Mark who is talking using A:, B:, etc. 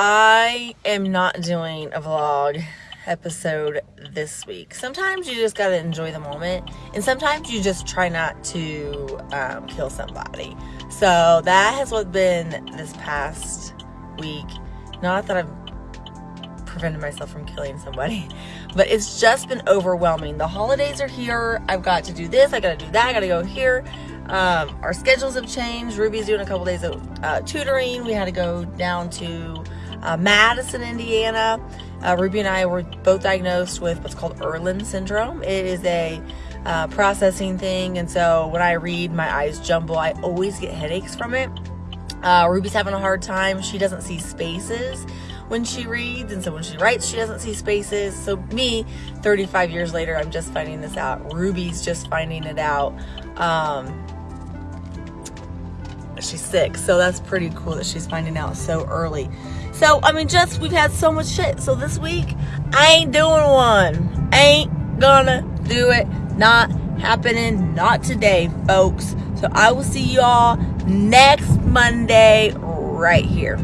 A: I am not doing a vlog episode this week. Sometimes you just gotta enjoy the moment, and sometimes you just try not to um, kill somebody. So that has what been this past week. Not that I've prevented myself from killing somebody, but it's just been overwhelming. The holidays are here. I've got to do this. I gotta do that. I gotta go here. Um, our schedules have changed. Ruby's doing a couple days of uh, tutoring. We had to go down to uh, Madison, Indiana. Uh, Ruby and I were both diagnosed with what's called Irlen syndrome. It is a uh, processing thing, and so when I read, my eyes jumble. I always get headaches from it. Uh, Ruby's having a hard time. She doesn't see spaces when she reads, and so when she writes, she doesn't see spaces. So, me, 35 years later, I'm just finding this out. Ruby's just finding it out. Um, she's sick, so that's pretty cool that she's finding out so early. So, I mean, just we've had so much shit. So, this week, I ain't doing one. Ain't gonna do it. Not happening. Not today, folks. So, I will see y'all next Monday right here.